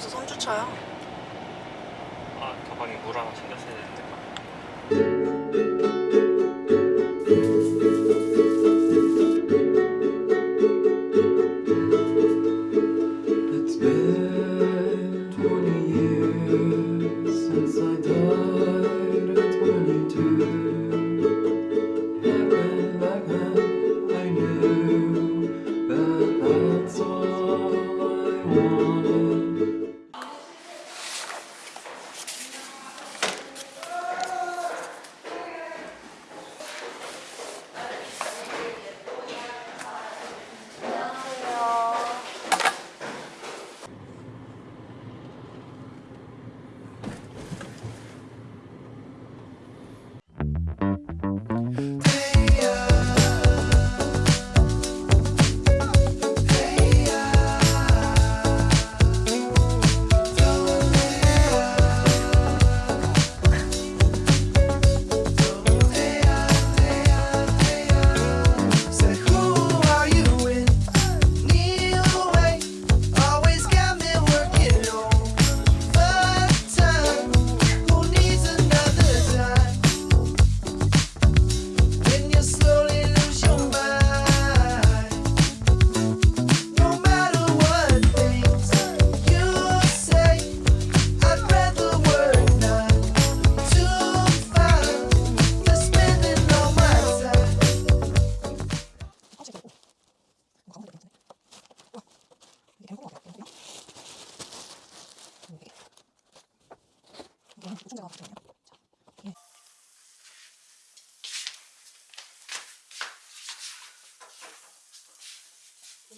벌써 3주차야. 아 가방에 물 하나 챙겼어야 되는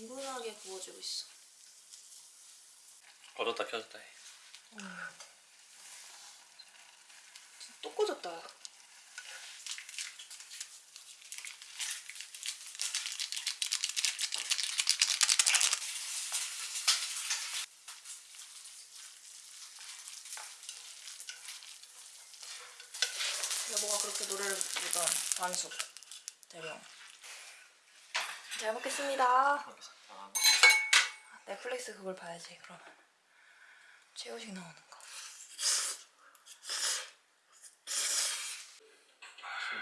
은근하게 구워지고 있어. 꺼졌다 켜졌다 해또 꺼졌다. 여보가 그렇게 노래를 부르던 완숙 대령. 잘 먹겠습니다. 넷플릭스 그걸 봐야지 그럼. 최우식 나오는 거.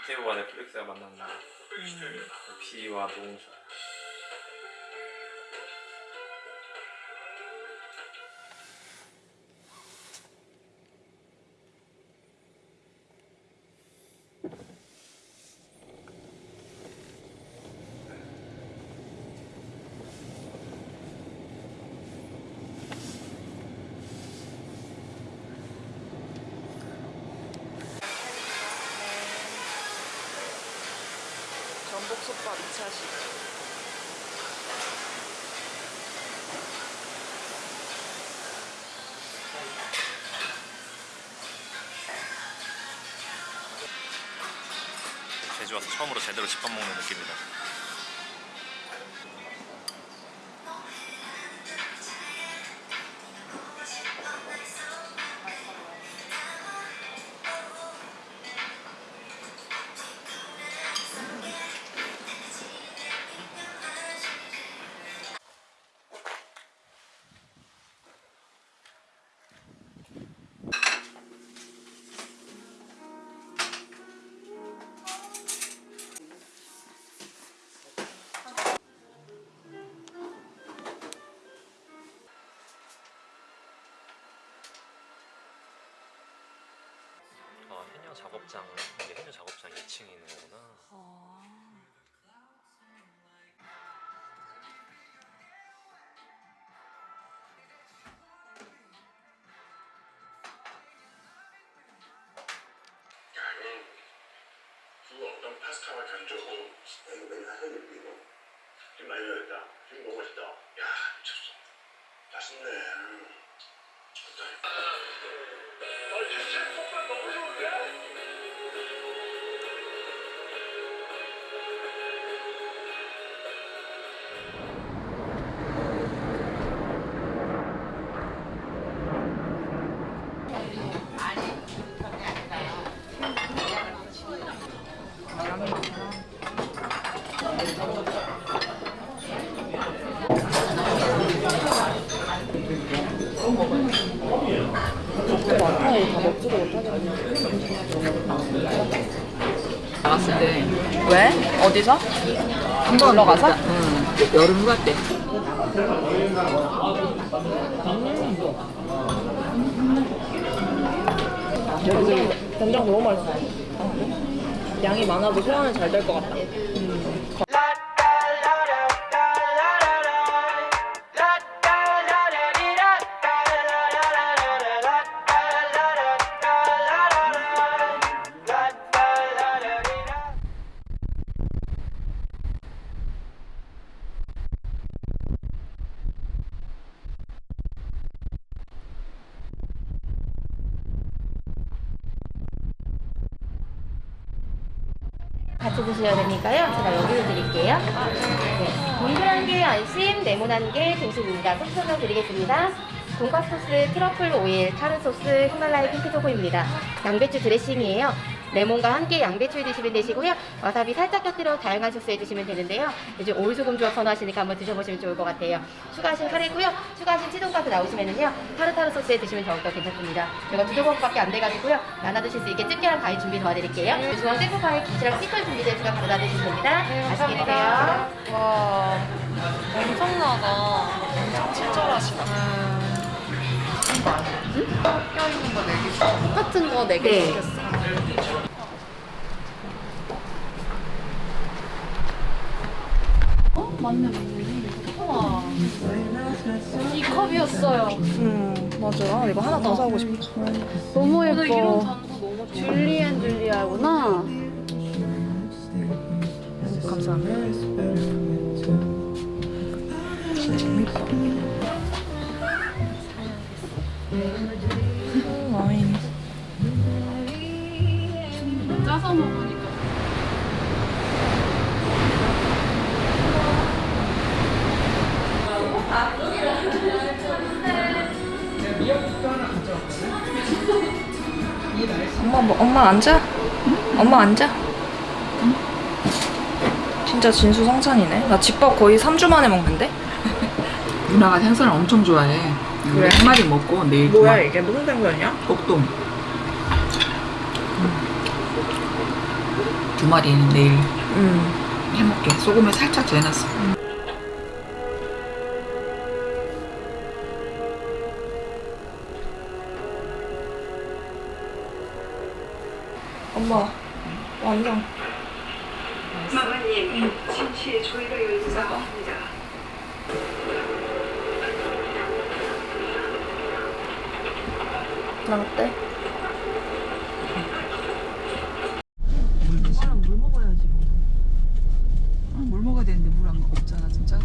김태우와 넷플릭스가 만났나 비와 노홍철 전복솥밥 2차식. 제주 와서 처음으로 제대로 집밥 먹는 느낌이다 아 해녀 작업장 이게 해녀 작업장 2층에 있는 거구나. 이건 그 어떤 파스타와 견조고 야, 이거 메뉴 하나 이거 이거. 지금 많이 열렸다. 지금 너무 맛있다. 야 미쳤어. 맛있네. 어떠 어디서? 한번 들어가서? 응. 여름 휴가 때. 여기 된장 너무 맛있어. 양이 많아도 소화는 잘 될 것 같다. 같이 드셔야 되니까요. 제가 여기를 드릴게요. 네. 동그란 게 안심, 네모난 게 등심입니다. 소스 설명 드리겠습니다. 돈가스 소스, 트러플 오일, 타르 소스, 히말라야 핑크 salt입니다. 양배추 드레싱이에요. 레몬과 함께 양배추 드시면 되시고요. 와사비 살짝 곁들여 다양한 소스에 드시면 되는데요. 요즘 오일 소금 조합 선호하시니까 한번 드셔보시면 좋을 것 같아요. 추가하신 카레고요. 추가하신 치즈돈가스 나오시면은요. 타르타르 소스에 드시면 더욱더 괜찮습니다. 이거 두 조각밖에 안 돼가지고요. 나눠 드실 수 있게 집게랑 가위 준비 도와드릴게요. 중앙 셀프바에 김치랑 피클 준비되어 있으니까 바로 놔드시면 됩니다. 맛있게 드세요. 와, 엄청나다. 엄청 친절하시다. 껴있는 거 4개. 똑같은 거 4개 네. 시켰어. 어? 맞네, 맞네. 우와. 이 컵이었어요. 음, 맞아. 이거 하나 더 사고 싶어. 너무 예뻐. 줄리앤 줄리아구나. 감사합니다. 짜서 먹으니까. 엄마 뭐 엄마 앉아? 엄마 앉아? 진짜 진수성찬이네. 나 집밥 거의 3주 만에 먹는데? 누나가 생선을 엄청 좋아해. 그래? 한 마리 먹고 내일 뭐야. 이게 무슨 생선이야? 꼭동. 두 마리는 내일 음. 해먹게. 소금에 살짝 재놨어. 엄마 완전 마마님, 침실에 조이가 열리다고 합니다. 나 어때? 물 먹어야지 뭐. 아, 물 먹어야 되는데 물 안 없잖아 진짜.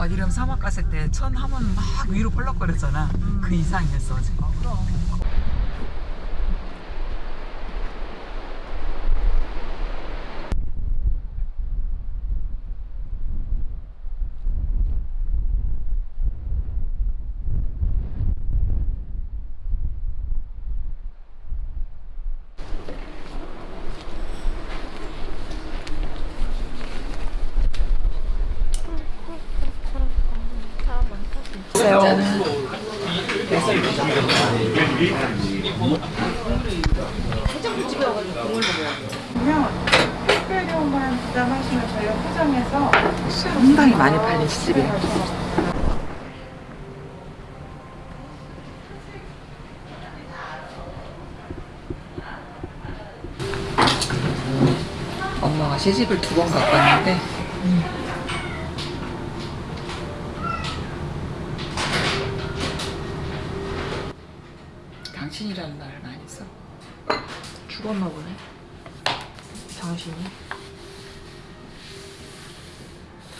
와디름 사막 갔을 때 천 하면 막 위로 펄럭거렸잖아. 그 이상이었어 어 상당히 많이 팔린 시집이야. 엄마가 시집을 두번 갖고 왔는데 당신이라는 말을 많이 써. 죽었나 보네. 당신이.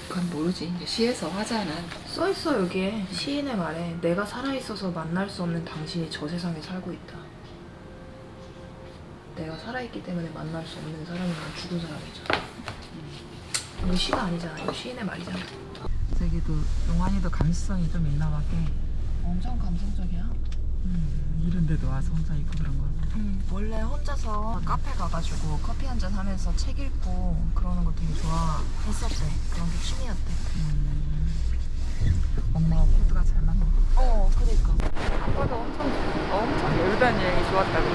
그건 모르지. 이제 시에서 화자는 써 있어 여기에 시인의 말에 내가 살아 있어서 만날 수 없는 당신이 저 세상에 살고 있다. 내가 살아 있기 때문에 만날 수 없는 사람이면 죽은 사람이잖아. 이거 시가 아니잖아. 이거 시인의 말이잖아. 저기도 용환이도 감수성이 좀 있나 봐. 꽤. 엄청 감성적이야. 음, 이런 데도 와서 혼자 있고 그런 거 음, 원래 혼자서 카페 가가지고 커피 한 잔 하면서 책 읽고 그러는 거 되게 좋아했었대 그런 게 취미였대. 음. 엄마와 코드가 잘 맞는 어 그러니까. 아빠도 엄청 엄청 여유다는 여행이 좋았다고.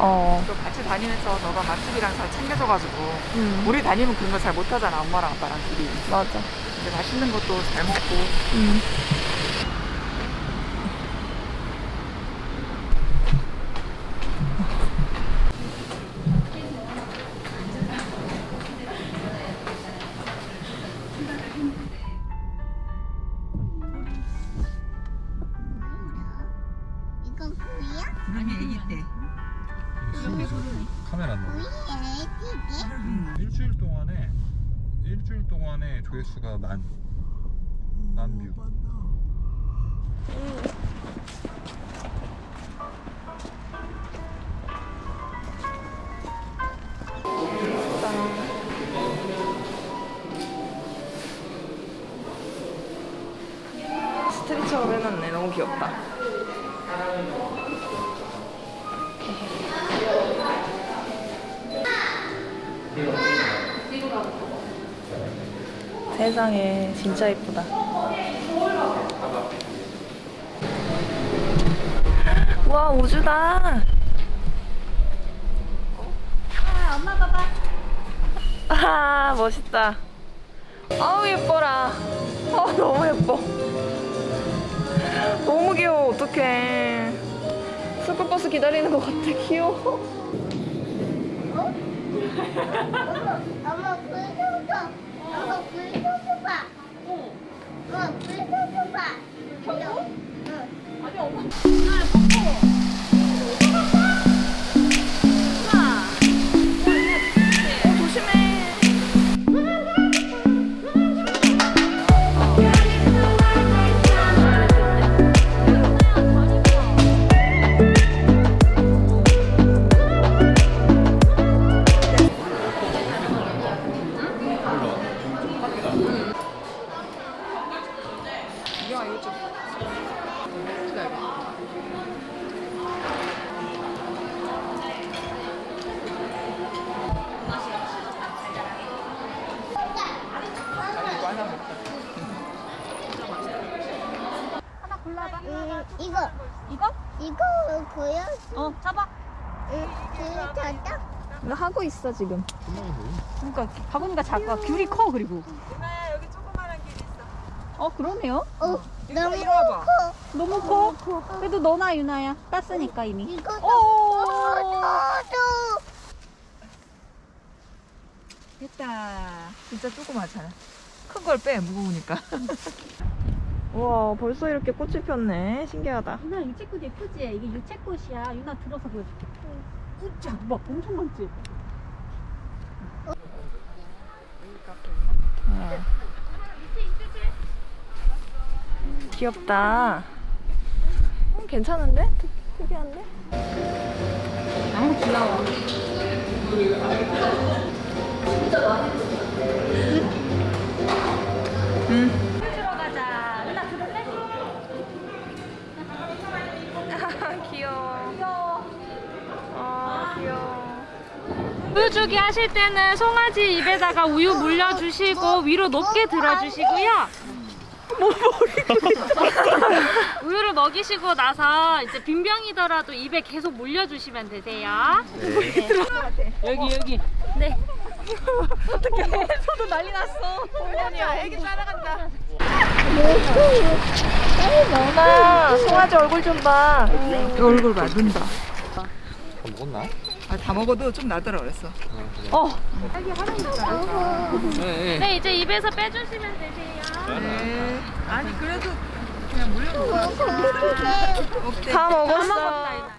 어. 또 같이 다니면서 너가 맛집이랑 잘 챙겨줘가지고 음. 우리 다니면 그런 거 잘 못하잖아 엄마랑 아빠랑 둘이. 맞아. 근데 맛있는 것도 잘 먹고. 음. 카메라 안 구이 애기게? 일주일 동안에 일주일 동안에 조회수가 만 만뷰. 스트리처럼 해놨네. 너무 귀엽다. 세상에 진짜 예쁘다. 와 우주다. 아 엄마 봐봐. 아 멋있다. 아우 예뻐라. 아 너무 예뻐. 너무 귀여워 어떡해 스쿨버스 기다리는 것 같아 귀여워 엄마 불 켜줘. 엄마 불 켜줘봐. 어. 엄마 불 켜줘봐. 켜줘? 응. 어, 음, 이거. 이거? 이거 보여? 어, 잡아. 응, 그, 저다? 나 하고 있어 지금 그러니까 바구니가 작아. 귤이 커 그리고. 유나야 여기 조그만한 길 있어. 어 그러네요. 어, 너무 이리 와봐. 커. 너무 커. 그래도 너나 유나야 땄으니까 이미. 이거 도 오. 저도. 됐다. 진짜 조그맣잖아. 큰 걸 빼 무거우니까. 우와 벌써 이렇게 꽃이 폈네 신기하다 유나 유채꽃 예쁘지? 이게 유채꽃이야. 유나 들어서 보여줄게. 우짜 막 엄청 많지? 어. 귀엽다 음, 괜찮은데? 특, 특이한데? 너무 귀여워. 들어가자. 유나 들을래? 귀여워 귀여워 아 귀여워 우유 주기 하실 때는 송아지 입에다가 우유 물려주시고 위로 높게 들어주시고요. 우유를 먹이시고 나서 이제 빈병이더라도 입에 계속 물려주시면 되세요. 여기 여기. 저도 난리 났어. 어머니야. 애기 따라간다. 너나 송아지 얼굴 좀봐. 이 얼굴 봐. 눈다. 다 먹었나? 아, 다 먹어도 좀 나더라 그랬어. 어 네, 이제 입에서 빼주시면 되세요. 네. 아니 그래도 그냥 물려놓고 없대. 다 먹었어 먹었다,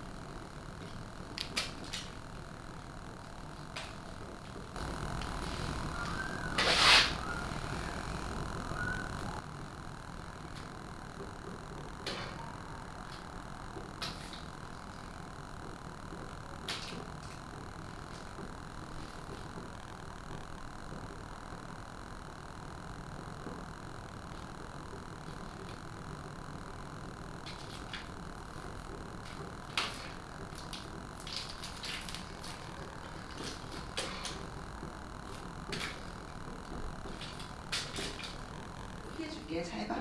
줄게 잘 봐.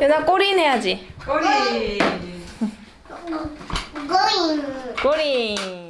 유나 꼬린 해야지. 꼬리. 고잉. 꼬린.